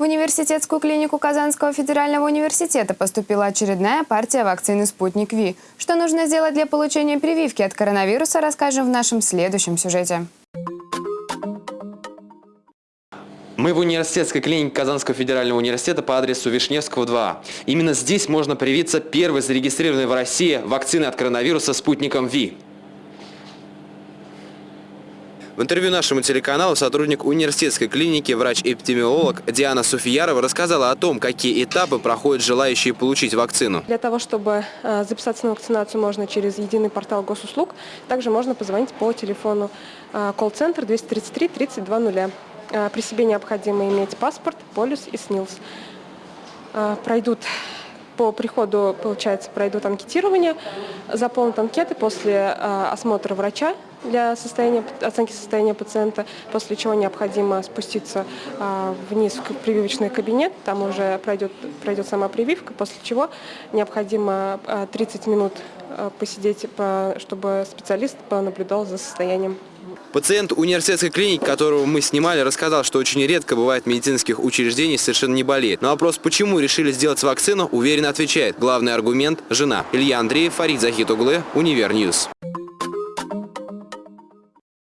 В университетскую клинику Казанского федерального университета поступила очередная партия вакцины «Спутник Ви». Что нужно сделать для получения прививки от коронавируса, расскажем в нашем следующем сюжете. Мы в университетской клинике Казанского федерального университета по адресу Вишневского 2. Именно здесь можно привиться первой зарегистрированной в России вакциной от коронавируса спутником ВИ. В интервью нашему телеканалу сотрудник университетской клиники, врач-эпидемиолог Диана Суфиярова рассказала о том, какие этапы проходят желающие получить вакцину. Для того, чтобы э, записаться на вакцинацию, можно через единый портал госуслуг. Также можно позвонить по телефону э, колл-центр 233 3200. Э, При себе необходимо иметь паспорт, полис и СНИЛС. Пройдут по приходу, получается, пройдут анкетирование, заполнят анкеты после осмотра врача для состояния, оценки состояния пациента, после чего необходимо спуститься э, вниз в прививочный кабинет, там уже пройдет, пройдет сама прививка, после чего необходимо э, 30 минут э, посидеть, по- чтобы специалист понаблюдал за состоянием Пациент университетской клиники, которого мы снимали, рассказал, что очень редко бывает медицинских учреждениях совершенно не болеет. На вопрос, почему решили сделать вакцину, уверенно отвечает. Главный аргумент – жена. Илья Андреев, Фарид Захитуглы, Univer News.